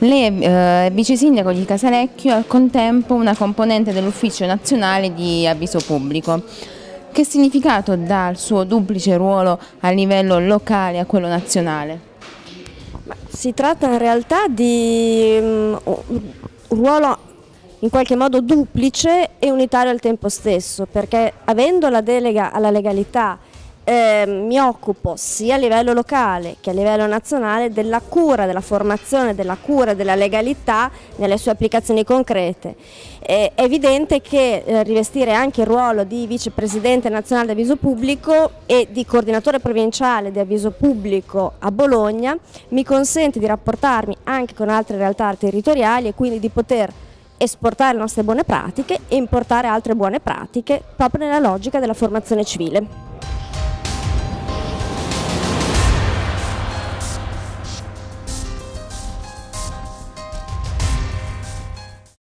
Lei è eh, vice sindaco di Casalecchio e al contempo una componente dell'Ufficio Nazionale di Avviso Pubblico. Che significato dà il suo duplice ruolo a livello locale e a quello nazionale? Si tratta in realtà di um, un ruolo in qualche modo duplice e unitario al tempo stesso, perché avendo la delega alla legalità eh, mi occupo sia a livello locale che a livello nazionale della cura, della formazione, della cura della legalità nelle sue applicazioni concrete. è evidente che eh, rivestire anche il ruolo di vicepresidente nazionale di avviso pubblico e di coordinatore provinciale di avviso pubblico a Bologna mi consente di rapportarmi anche con altre realtà territoriali e quindi di poter esportare le nostre buone pratiche e importare altre buone pratiche proprio nella logica della formazione civile.